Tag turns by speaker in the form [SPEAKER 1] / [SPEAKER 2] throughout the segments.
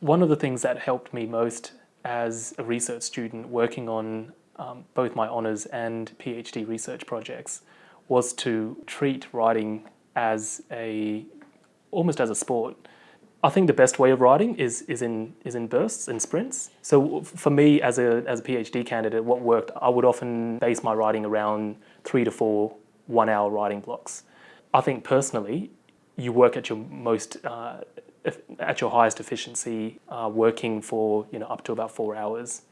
[SPEAKER 1] One of the things that helped me most as a research student working on um, both my honours and PhD research projects was to treat writing as a almost as a sport. I think the best way of writing is is in is in bursts and sprints. So for me as a as a PhD candidate, what worked, I would often base my writing around three to four one-hour writing blocks. I think personally, you work at your most uh, at your highest efficiency, uh, working for you know up to about four hours.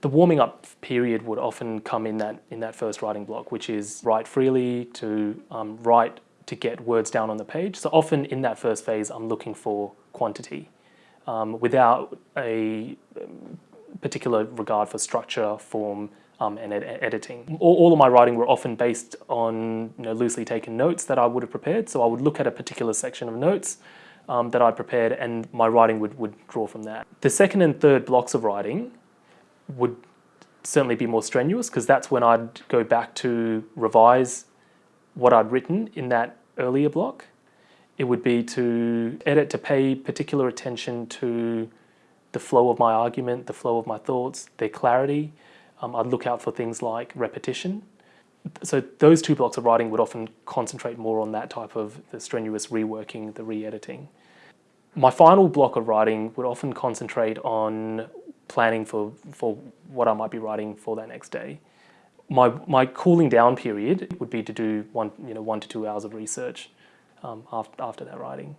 [SPEAKER 1] The warming up period would often come in that in that first writing block, which is write freely to um, write to get words down on the page. So often in that first phase, I'm looking for quantity um, without a um, particular regard for structure, form, um, and ed editing. All, all, of my writing were often based on you know, loosely taken notes that I would have prepared. So I would look at a particular section of notes um, that I'd prepared and my writing would, would draw from that. The second and third blocks of writing would certainly be more strenuous because that's when I'd go back to revise what I'd written in that earlier block. It would be to edit, to pay particular attention to the flow of my argument, the flow of my thoughts, their clarity. Um, I'd look out for things like repetition. So those two blocks of writing would often concentrate more on that type of the strenuous reworking, the re-editing. My final block of writing would often concentrate on planning for, for what I might be writing for that next day my, my cooling down period would be to do one, you know, one to two hours of research um, after, after that writing.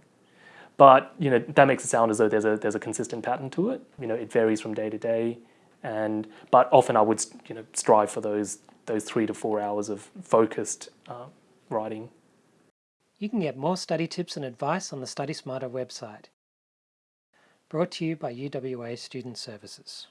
[SPEAKER 1] But you know, that makes it sound as though there's a, there's a consistent pattern to it. You know, it varies from day to day. And, but often I would you know, strive for those, those three to four hours of focused uh, writing.
[SPEAKER 2] You can get more study tips and advice on the Study Smarter website. Brought to you by UWA Student Services.